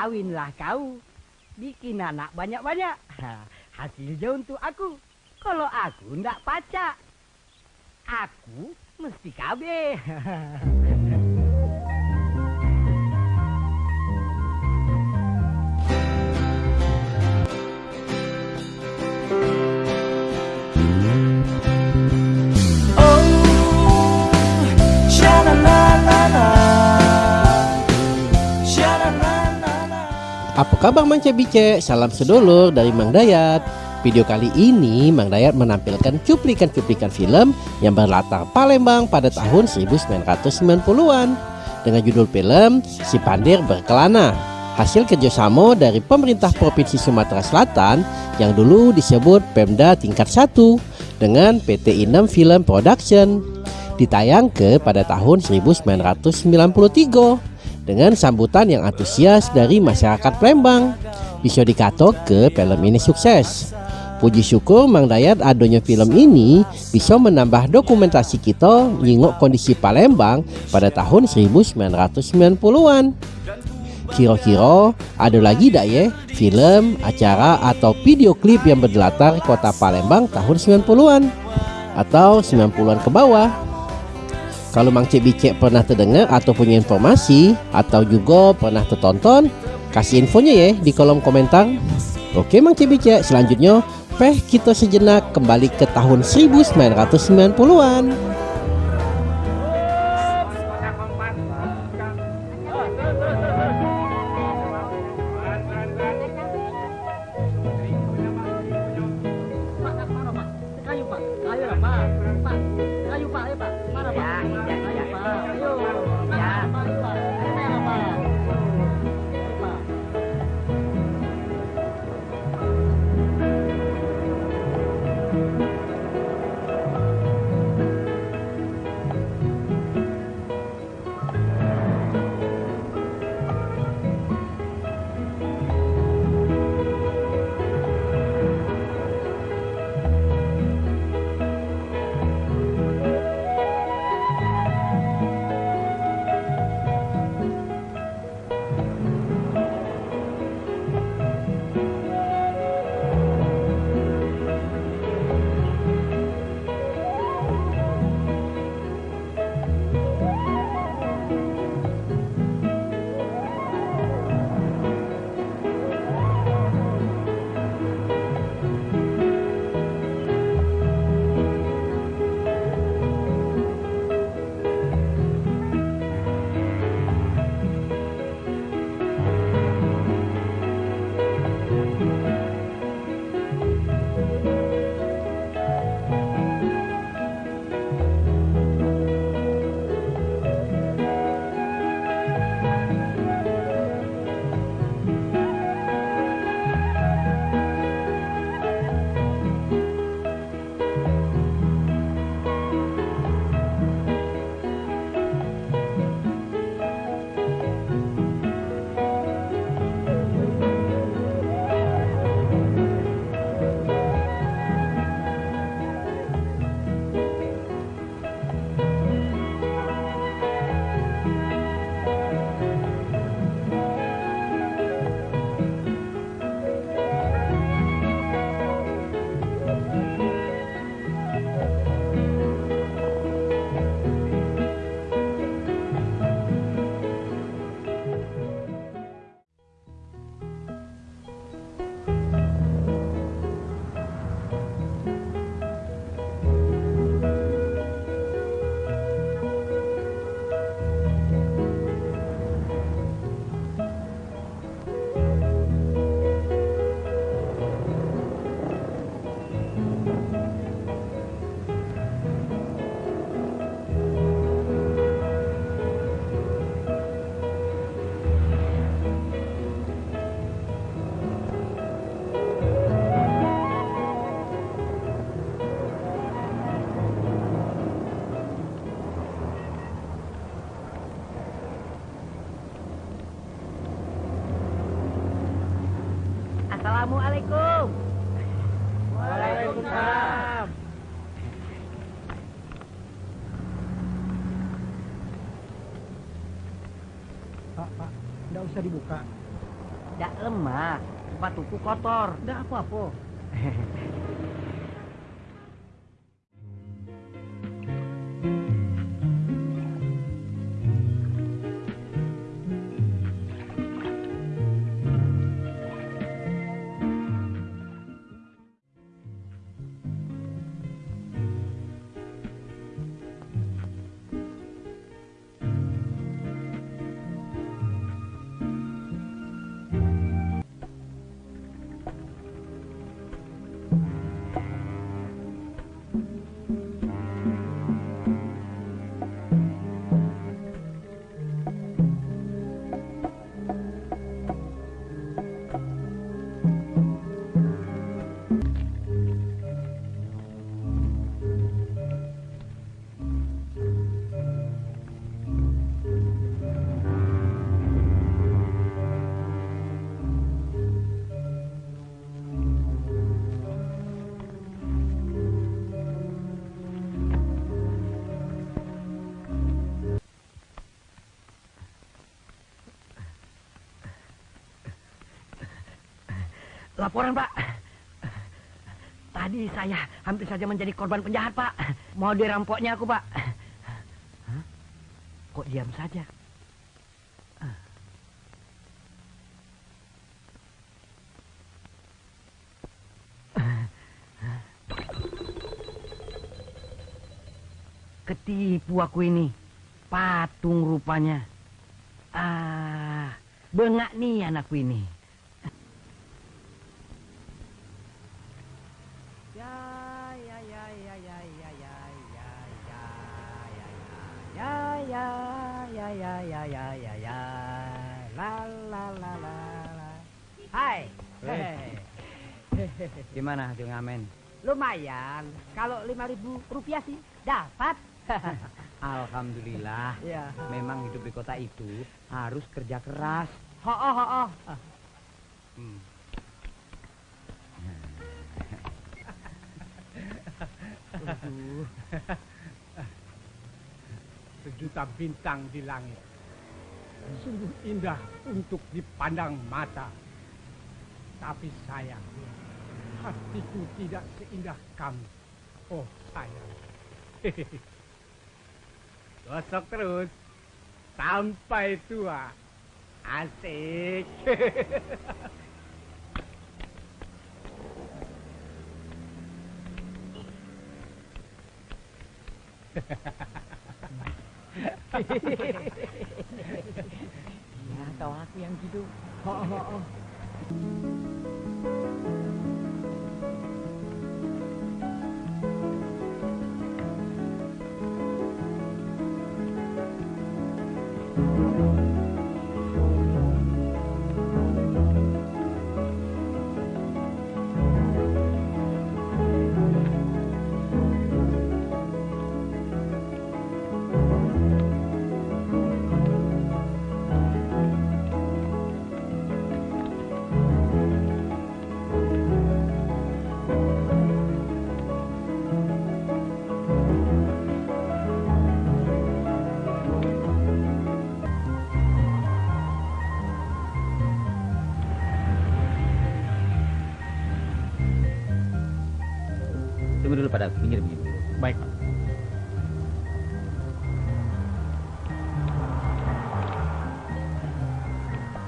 kawinlah kau. Bikin anak banyak-banyak. Hasilnya untuk aku. Kalau aku ndak pacak. Aku mesti kabeh. Apa kabar Mang Cebice? Salam sedulur dari Mang Dayat. Video kali ini Mang Dayat menampilkan cuplikan-cuplikan film yang berlatar Palembang pada tahun 1990-an dengan judul film Si Pandir Berkelana. Hasil kerjasama dari pemerintah Provinsi Sumatera Selatan yang dulu disebut Pemda tingkat 1 dengan PT Inem Film Production ditayang ke pada tahun 1993 dengan sambutan yang antusias dari masyarakat Palembang. Bisa dikato ke film ini sukses. Puji syukur Mang Dayat adanya film ini bisa menambah dokumentasi kita nyingok kondisi Palembang pada tahun 1990-an. Kira-kira ada lagi tak ya film, acara atau video klip yang berlatar kota Palembang tahun 90-an atau 90-an ke bawah? Kalau Mang Cik Bicek pernah terdengar atau punya informasi atau juga pernah tertonton, kasih infonya ya di kolom komentar. Oke Mang Cik Bicek, selanjutnya peh kita sejenak kembali ke tahun 1990-an. Assalamualaikum. Waalaikumsalam. Pak, Pak, nggak usah dibuka. Tidak lemah, sepatuku kotor. Tidak apa-apa. Laporan, Pak. Tadi saya hampir saja menjadi korban penjahat, Pak. Mau dirampoknya aku, Pak. Hah? Kok diam saja? Ketipu aku ini. Patung rupanya. Ah, bengak nih anakku ini. La la la la la Hai Hei. Gimana hasil ngamen? lumayan kalau lima ribu rupiah sih dapat Alhamdulillah. ya Memang hidup di kota itu harus kerja keras. ho ho ho ho Hmm. Aduh. sejuta bintang di langit. Sungguh indah untuk dipandang mata. Tapi sayang, hatiku tidak seindah kamu. Oh sayang. Gosok terus sampai tua. Asik. ya tahu aku yang gitu. Ho ho ho Tunggu dulu pada pinggir pinggir dulu. Baik, Pak.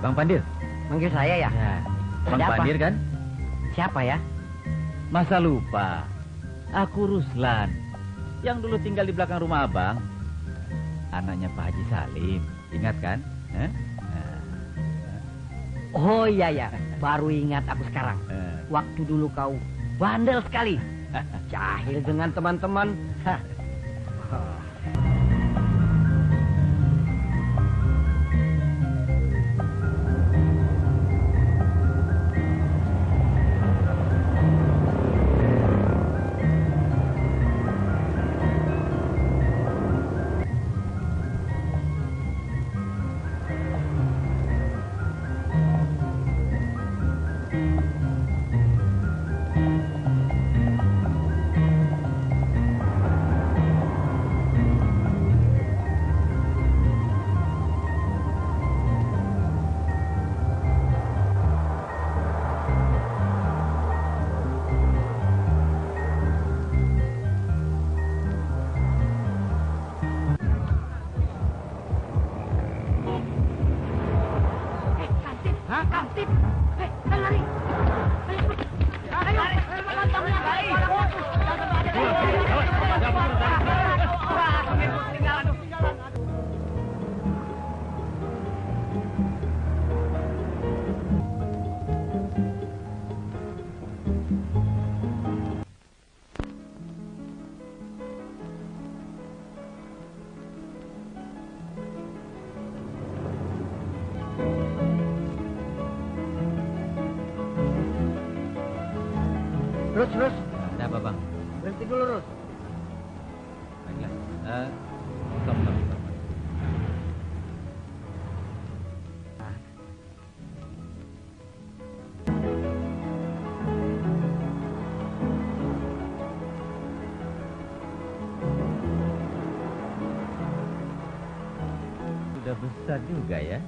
Bang Pandir. manggil saya ya Ya. Bang Ada apa? Pandir kan? siapa ya Masa lupa. Aku Ruslan. Yang dulu tinggal di belakang rumah abang. Anaknya Pak Haji Salim. Ingat kan? Eh? Nah, oh iya ya baru ingat aku sekarang eh. waktu dulu kau bandel sekali jahil dengan teman-teman Kang Tip. Hey, lari. Terus, terus. Ada apa bang? Berhenti dulu, Rus. Baiklah. Eh, stop, stop, stop. Sudah besar juga ya.